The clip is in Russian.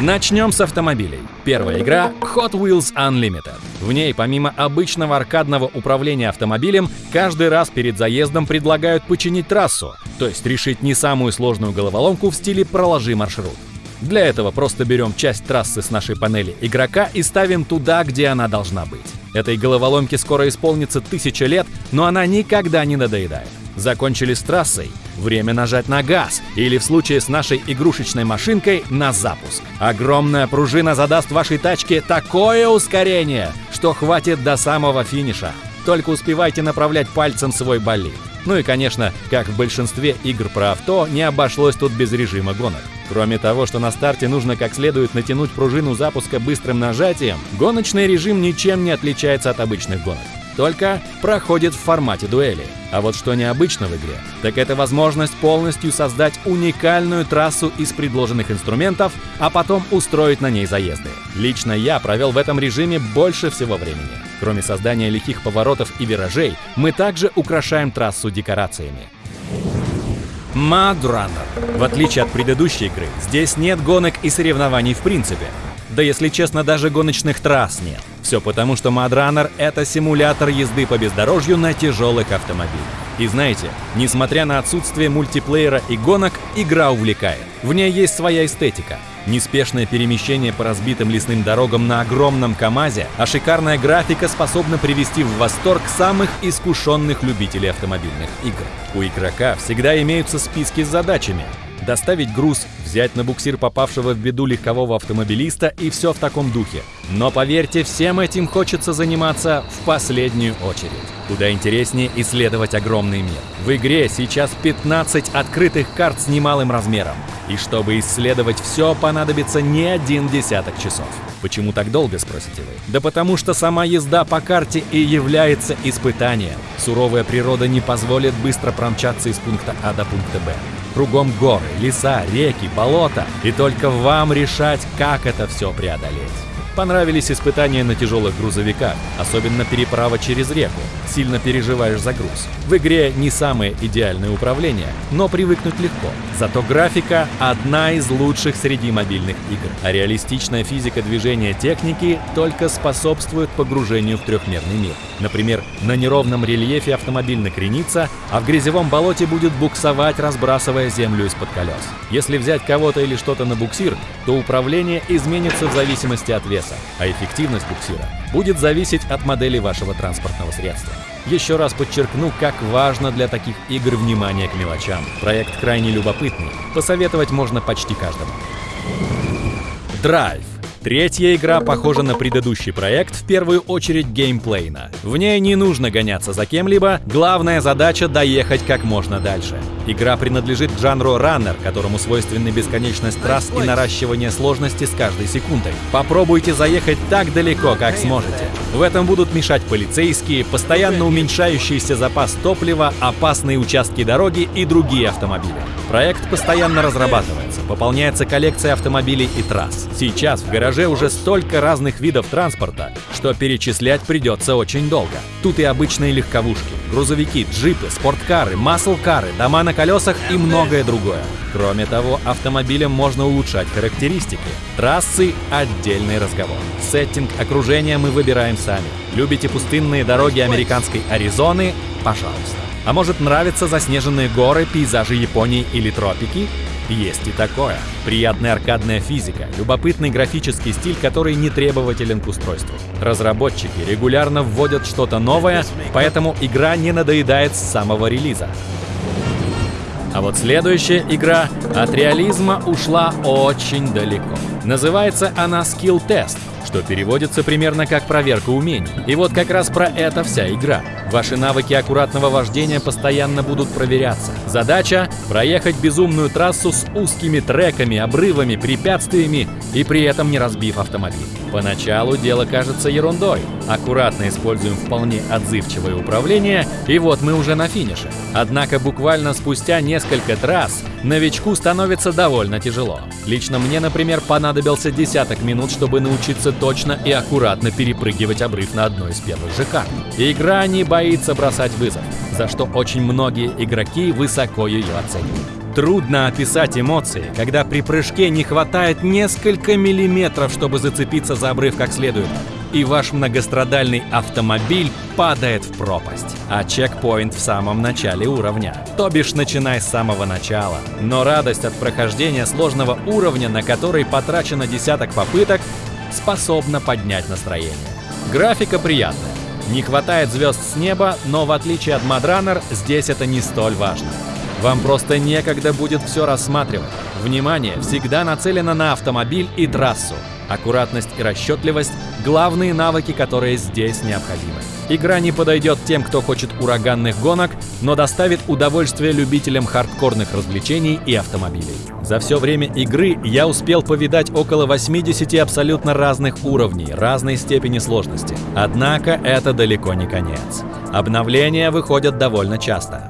Начнем с автомобилей. Первая игра — Hot Wheels Unlimited. В ней, помимо обычного аркадного управления автомобилем, каждый раз перед заездом предлагают починить трассу, то есть решить не самую сложную головоломку в стиле «проложи маршрут». Для этого просто берем часть трассы с нашей панели игрока и ставим туда, где она должна быть. Этой головоломке скоро исполнится тысяча лет, но она никогда не надоедает. Закончили с трассой? Время нажать на газ, или в случае с нашей игрушечной машинкой на запуск. Огромная пружина задаст вашей тачке такое ускорение, что хватит до самого финиша. Только успевайте направлять пальцем свой болид. Ну и, конечно, как в большинстве игр про авто, не обошлось тут без режима гонок. Кроме того, что на старте нужно как следует натянуть пружину запуска быстрым нажатием, гоночный режим ничем не отличается от обычных гонок. Только проходит в формате дуэли. А вот что необычно в игре, так это возможность полностью создать уникальную трассу из предложенных инструментов, а потом устроить на ней заезды. Лично я провел в этом режиме больше всего времени. Кроме создания лихих поворотов и виражей, мы также украшаем трассу декорациями. Runner. В отличие от предыдущей игры, здесь нет гонок и соревнований в принципе. Да если честно, даже гоночных трасс нет. Все потому, что Runner — это симулятор езды по бездорожью на тяжелых автомобилях. И знаете, несмотря на отсутствие мультиплеера и гонок, игра увлекает. В ней есть своя эстетика. Неспешное перемещение по разбитым лесным дорогам на огромном КАМАЗе, а шикарная графика способна привести в восторг самых искушенных любителей автомобильных игр. У игрока всегда имеются списки с задачами, доставить груз, взять на буксир попавшего в беду легкового автомобилиста и все в таком духе. Но поверьте, всем этим хочется заниматься в последнюю очередь. Куда интереснее исследовать огромный мир. В игре сейчас 15 открытых карт с немалым размером. И чтобы исследовать все, понадобится не один десяток часов. Почему так долго, спросите вы? Да потому что сама езда по карте и является испытанием. Суровая природа не позволит быстро промчаться из пункта А до пункта Б. Кругом горы, леса, реки, болота. И только вам решать, как это все преодолеть. Понравились испытания на тяжелых грузовиках, особенно переправа через реку. Сильно переживаешь за груз. В игре не самое идеальное управление, но привыкнуть легко. Зато графика одна из лучших среди мобильных игр. А реалистичная физика движения техники только способствует погружению в трехмерный мир. Например, на неровном рельефе автомобиль накренится, а в грязевом болоте будет буксовать, разбрасывая землю из-под колес. Если взять кого-то или что-то на буксир, то управление изменится в зависимости от веса, а эффективность буксира будет зависеть от модели вашего транспортного средства. Еще раз подчеркну, как важно для таких игр внимание к мелочам. Проект крайне любопытный, посоветовать можно почти каждому. Драйв. Третья игра похожа на предыдущий проект, в первую очередь геймплейна. В ней не нужно гоняться за кем-либо, главная задача — доехать как можно дальше. Игра принадлежит жанру раннер, которому свойственны бесконечность трасс и наращивание сложности с каждой секундой. Попробуйте заехать так далеко, как сможете. В этом будут мешать полицейские, постоянно уменьшающийся запас топлива, опасные участки дороги и другие автомобили. Проект постоянно разрабатывается, пополняется коллекция автомобилей и трасс. Сейчас в гараже уже столько разных видов транспорта, что перечислять придется очень долго. Тут и обычные легковушки, грузовики, джипы, спорткары, маслкары, дома на колесах и многое другое. Кроме того, автомобилям можно улучшать характеристики. Трассы — отдельный разговор. Сеттинг окружения мы выбираем сами. Любите пустынные дороги американской Аризоны? Пожалуйста. А может нравятся заснеженные горы, пейзажи Японии или тропики? Есть и такое. Приятная аркадная физика, любопытный графический стиль, который не требователен к устройству. Разработчики регулярно вводят что-то новое, поэтому игра не надоедает с самого релиза. А вот следующая игра от реализма ушла очень далеко. Называется она Skill Test, что переводится примерно как проверка умений. И вот как раз про это вся игра. Ваши навыки аккуратного вождения постоянно будут проверяться. Задача — проехать безумную трассу с узкими треками, обрывами, препятствиями и при этом не разбив автомобиль. Поначалу дело кажется ерундой. Аккуратно используем вполне отзывчивое управление, и вот мы уже на финише. Однако буквально спустя несколько трасс новичку становится довольно тяжело. Лично мне, например, понадобился десяток минут, чтобы научиться точно и аккуратно перепрыгивать обрыв на одной из первых карт. Игра не боится бросать вызов, за что очень многие игроки высоко ее оценивают. Трудно описать эмоции, когда при прыжке не хватает несколько миллиметров, чтобы зацепиться за обрыв как следует, и ваш многострадальный автомобиль падает в пропасть. А чекпоинт в самом начале уровня. То бишь, начинай с самого начала. Но радость от прохождения сложного уровня, на который потрачено десяток попыток, способна поднять настроение. Графика приятная. Не хватает звезд с неба, но в отличие от Мадранер, здесь это не столь важно. Вам просто некогда будет все рассматривать. Внимание всегда нацелено на автомобиль и трассу. Аккуратность и расчетливость – главные навыки, которые здесь необходимы. Игра не подойдет тем, кто хочет ураганных гонок, но доставит удовольствие любителям хардкорных развлечений и автомобилей. За все время игры я успел повидать около 80 абсолютно разных уровней, разной степени сложности. Однако это далеко не конец. Обновления выходят довольно часто.